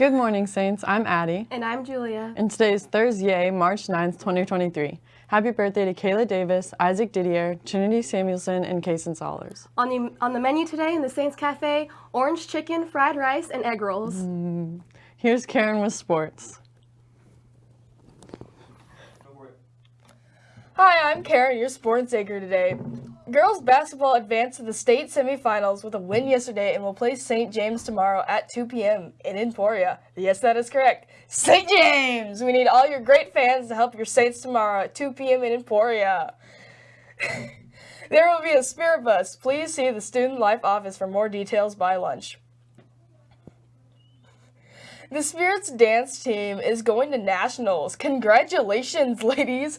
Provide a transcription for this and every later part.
Good morning, Saints. I'm Addie. And I'm Julia. And today is Thursday, March 9th, 2023. Happy birthday to Kayla Davis, Isaac Didier, Trinity Samuelson, and Kason Solers. On the, on the menu today in the Saints Cafe, orange chicken, fried rice, and egg rolls. Mm. Here's Karen with sports. Hi, I'm Karen, your sports anchor today. Girls basketball advanced to the state semifinals with a win yesterday and will play St. James tomorrow at 2 p.m. in Emporia. Yes, that is correct. St. James! We need all your great fans to help your Saints tomorrow at 2 p.m. in Emporia. there will be a spirit bus. Please see the Student Life office for more details by lunch. The Spirits dance team is going to nationals. Congratulations, ladies!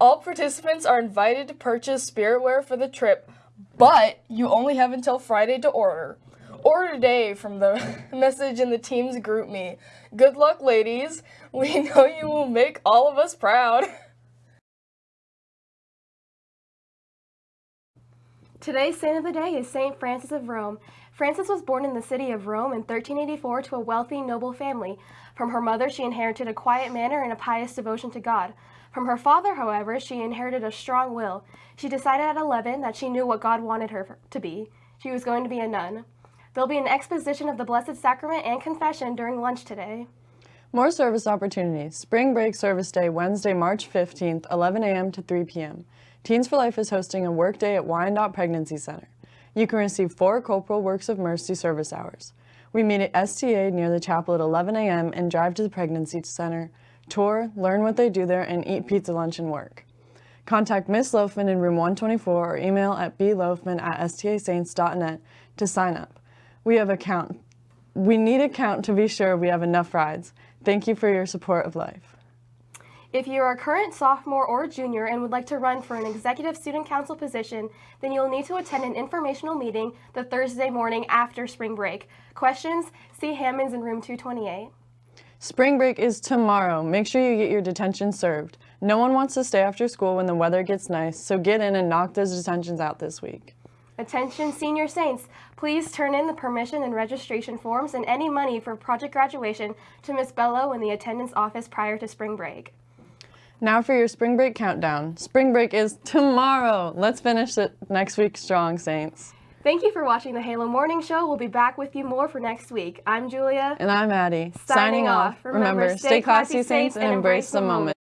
All participants are invited to purchase spiritware for the trip, but you only have until Friday to order. Order today from the message in the team's GroupMe. Good luck, ladies. We know you will make all of us proud. Today's saint of the day is St. Frances of Rome. Frances was born in the city of Rome in 1384 to a wealthy, noble family. From her mother, she inherited a quiet manner and a pious devotion to God. From her father, however, she inherited a strong will. She decided at 11 that she knew what God wanted her to be. She was going to be a nun. There'll be an exposition of the Blessed Sacrament and confession during lunch today. More service opportunities. Spring Break Service Day, Wednesday, March 15th, 11 a.m. to 3 p.m. Teens for Life is hosting a work day at Wyandotte Pregnancy Center. You can receive four Corporal Works of Mercy service hours. We meet at STA near the chapel at 11 a.m. and drive to the Pregnancy Center tour, learn what they do there, and eat pizza lunch and work. Contact Miss Loafman in room 124 or email at bloafman at stasaints.net to sign up. We have a count. We need a count to be sure we have enough rides. Thank you for your support of life. If you are a current sophomore or junior and would like to run for an executive student council position, then you'll need to attend an informational meeting the Thursday morning after spring break. Questions? See Hammonds in room 228. Spring break is tomorrow. Make sure you get your detention served. No one wants to stay after school when the weather gets nice, so get in and knock those detentions out this week. Attention senior saints, please turn in the permission and registration forms and any money for project graduation to Miss Bello in the attendance office prior to spring break. Now for your spring break countdown. Spring break is tomorrow. Let's finish it next week strong, Saints. Thank you for watching the Halo Morning Show. We'll be back with you more for next week. I'm Julia. And I'm Addie. Signing, Signing off. Remember, Remember, stay classy, Saints, and embrace the moment.